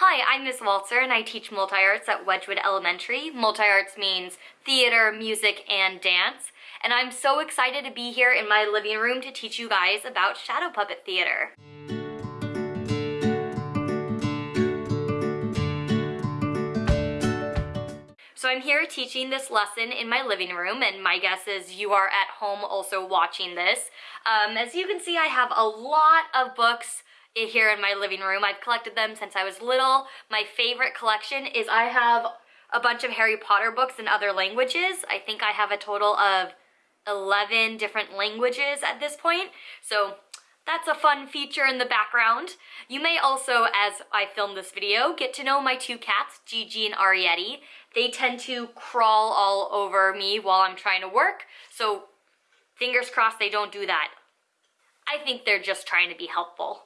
Hi, I'm Miss Walzer and I teach multi-arts at Wedgewood Elementary. Multi-arts means theater, music, and dance. And I'm so excited to be here in my living room to teach you guys about shadow puppet theater. So I'm here teaching this lesson in my living room and my guess is you are at home also watching this. Um, as you can see, I have a lot of books here in my living room. I've collected them since I was little. My favorite collection is I have a bunch of Harry Potter books in other languages. I think I have a total of 11 different languages at this point. So that's a fun feature in the background. You may also, as I film this video, get to know my two cats, Gigi and Arietti. They tend to crawl all over me while I'm trying to work, so fingers crossed they don't do that. I think they're just trying to be helpful.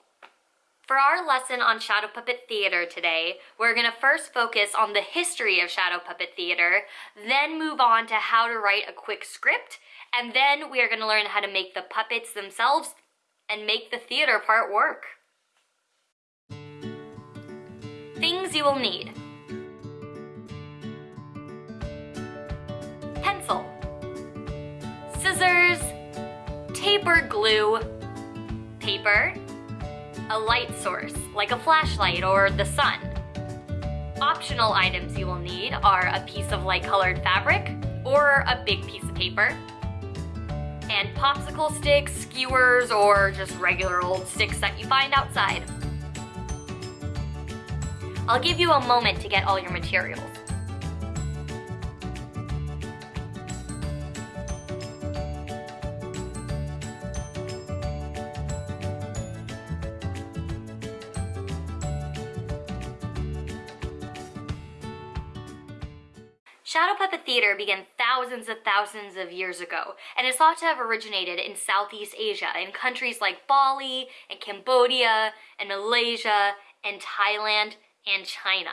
For our lesson on Shadow Puppet Theater today, we're going to first focus on the history of Shadow Puppet Theater, then move on to how to write a quick script, and then we are going to learn how to make the puppets themselves and make the theater part work. Things you will need. Pencil. Scissors. Tapered glue. Paper. A light source, like a flashlight or the sun. Optional items you will need are a piece of light colored fabric or a big piece of paper, and popsicle sticks, skewers, or just regular old sticks that you find outside. I'll give you a moment to get all your materials. Shadow Puppet Theater began thousands of thousands of years ago and is thought to have originated in Southeast Asia in countries like Bali and Cambodia and Malaysia and Thailand and China.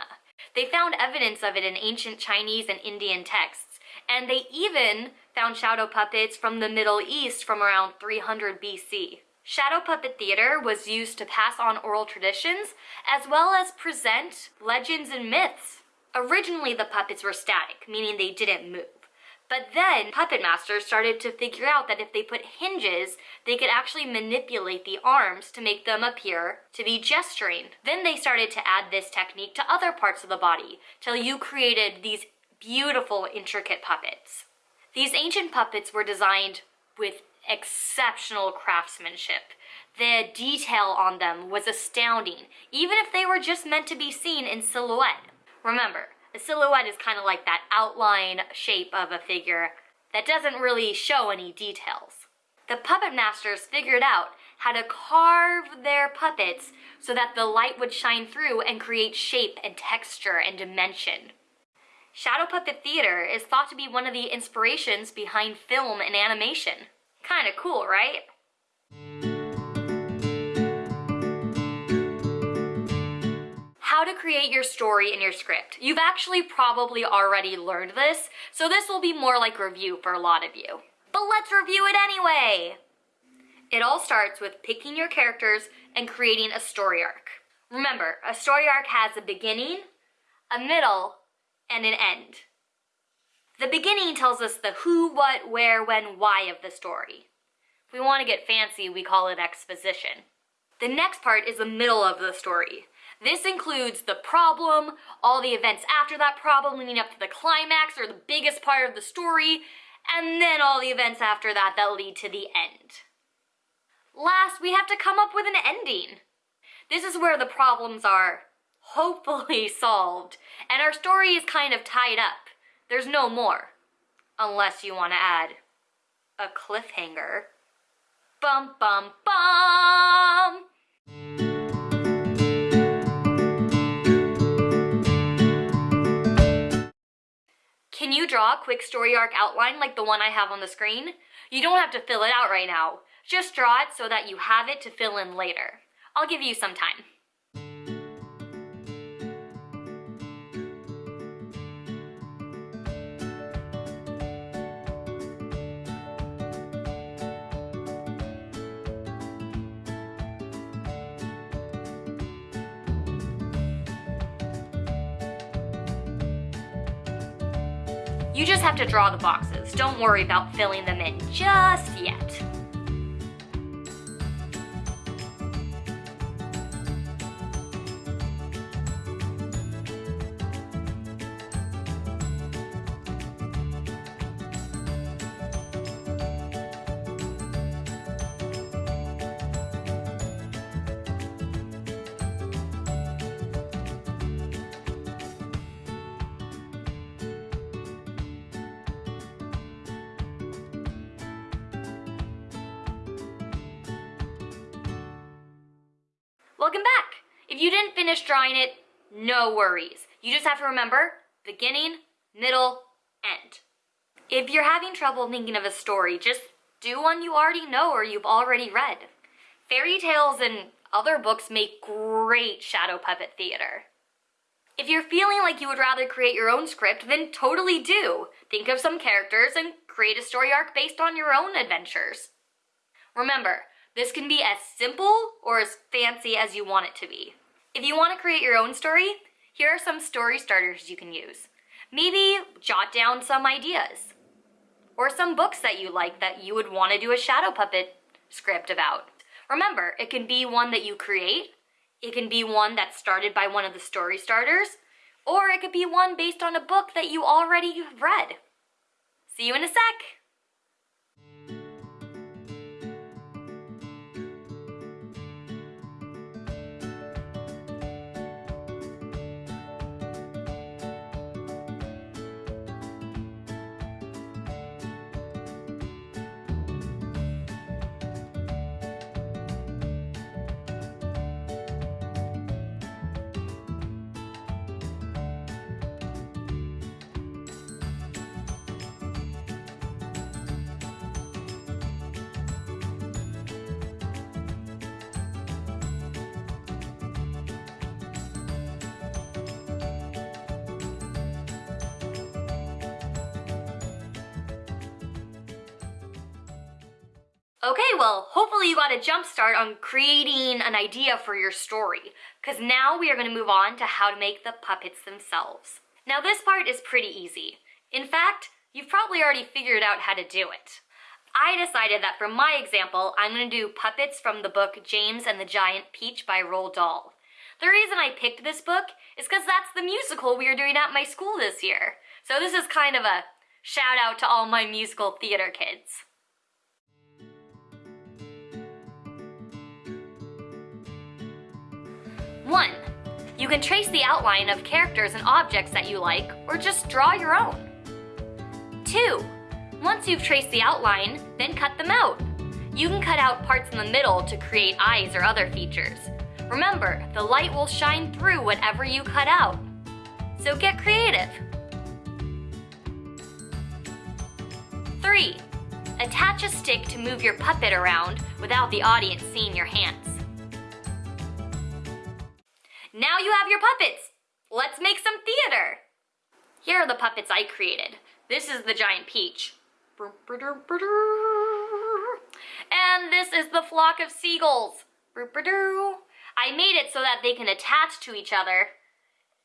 They found evidence of it in ancient Chinese and Indian texts, and they even found shadow puppets from the Middle East from around 300 BC. Shadow puppet theater was used to pass on oral traditions as well as present legends and myths Originally, the puppets were static, meaning they didn't move. But then puppet masters started to figure out that if they put hinges, they could actually manipulate the arms to make them appear to be gesturing. Then they started to add this technique to other parts of the body till you created these beautiful, intricate puppets. These ancient puppets were designed with exceptional craftsmanship. The detail on them was astounding, even if they were just meant to be seen in silhouette. Remember, a silhouette is kind of like that outline shape of a figure that doesn't really show any details. The puppet masters figured out how to carve their puppets so that the light would shine through and create shape and texture and dimension. Shadow puppet theater is thought to be one of the inspirations behind film and animation. Kinda cool, right? Create your story in your script. You've actually probably already learned this, so this will be more like review for a lot of you. But let's review it anyway! It all starts with picking your characters and creating a story arc. Remember, a story arc has a beginning, a middle, and an end. The beginning tells us the who, what, where, when, why of the story. If we want to get fancy, we call it exposition. The next part is the middle of the story. This includes the problem, all the events after that problem leading up to the climax or the biggest part of the story, and then all the events after that that lead to the end. Last, we have to come up with an ending. This is where the problems are hopefully solved, and our story is kind of tied up. There's no more. Unless you want to add a cliffhanger. Bum bum bum! Can you draw a quick story arc outline like the one I have on the screen? You don't have to fill it out right now. Just draw it so that you have it to fill in later. I'll give you some time. You just have to draw the boxes. Don't worry about filling them in just yet. Welcome back! If you didn't finish drawing it, no worries. You just have to remember beginning, middle, end. If you're having trouble thinking of a story, just do one you already know or you've already read. Fairy tales and other books make great shadow puppet theater. If you're feeling like you would rather create your own script, then totally do. Think of some characters and create a story arc based on your own adventures. Remember, this can be as simple or as fancy as you want it to be. If you want to create your own story, here are some story starters you can use. Maybe jot down some ideas. Or some books that you like that you would want to do a shadow puppet script about. Remember, it can be one that you create, it can be one that's started by one of the story starters, or it could be one based on a book that you already have read. See you in a sec! Okay, well, hopefully you got a jump start on creating an idea for your story, because now we are going to move on to how to make the puppets themselves. Now this part is pretty easy. In fact, you've probably already figured out how to do it. I decided that for my example, I'm going to do puppets from the book James and the Giant Peach by Roald Dahl. The reason I picked this book is because that's the musical we are doing at my school this year. So this is kind of a shout out to all my musical theater kids. One, you can trace the outline of characters and objects that you like, or just draw your own. Two, once you've traced the outline, then cut them out. You can cut out parts in the middle to create eyes or other features. Remember, the light will shine through whatever you cut out. So get creative. Three, attach a stick to move your puppet around without the audience seeing your hands. Now you have your puppets. Let's make some theater. Here are the puppets I created. This is the giant peach. And this is the flock of seagulls. I made it so that they can attach to each other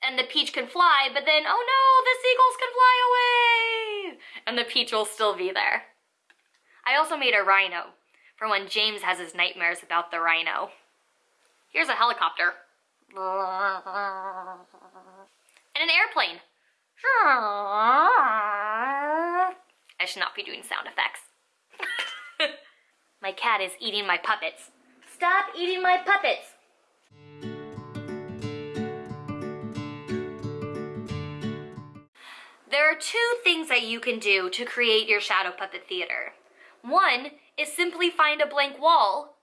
and the peach can fly, but then, oh no, the seagulls can fly away! And the peach will still be there. I also made a rhino for when James has his nightmares about the rhino. Here's a helicopter and an airplane. I should not be doing sound effects. my cat is eating my puppets. Stop eating my puppets! There are two things that you can do to create your shadow puppet theater. One is simply find a blank wall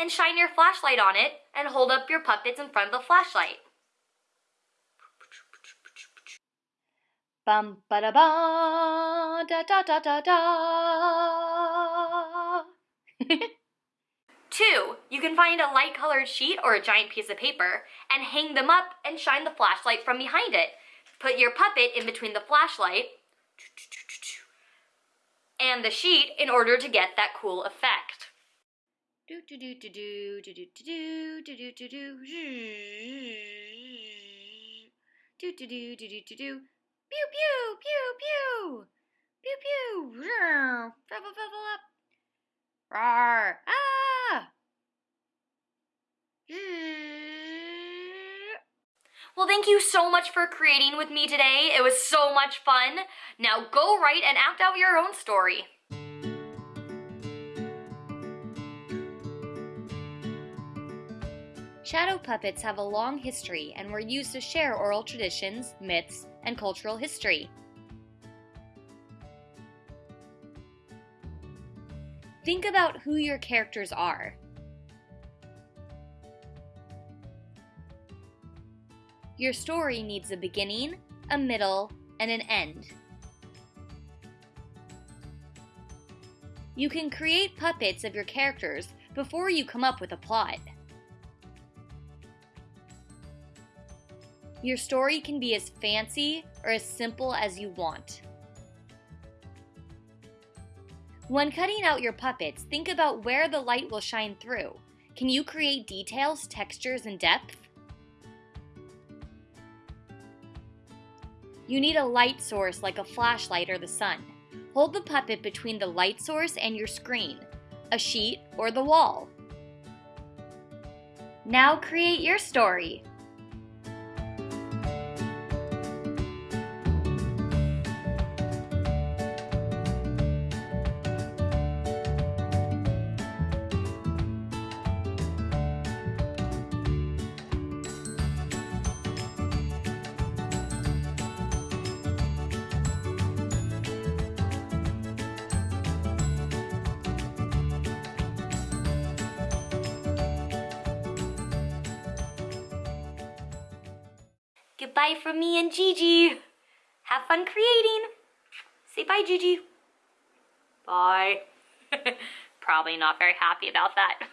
and shine your flashlight on it and hold up your puppets in front of the flashlight. Bum ba da ba da da da da da. Two, you can find a light colored sheet or a giant piece of paper and hang them up and shine the flashlight from behind it. Put your puppet in between the flashlight and the sheet in order to get that cool effect. Do do do do do do do do do do do do do do do do do do do pew pew pew pew Pew pew! Level up! Rawr! Ah! Well, thank you so much for creating with me today. It was so much fun. Now go write and act out your own story. Shadow puppets have a long history and were used to share oral traditions, myths, and cultural history. Think about who your characters are. Your story needs a beginning, a middle, and an end. You can create puppets of your characters before you come up with a plot. Your story can be as fancy or as simple as you want. When cutting out your puppets, think about where the light will shine through. Can you create details, textures, and depth? You need a light source like a flashlight or the sun. Hold the puppet between the light source and your screen, a sheet, or the wall. Now create your story. Goodbye from me and Gigi. Have fun creating. Say bye, Gigi. Bye. Probably not very happy about that.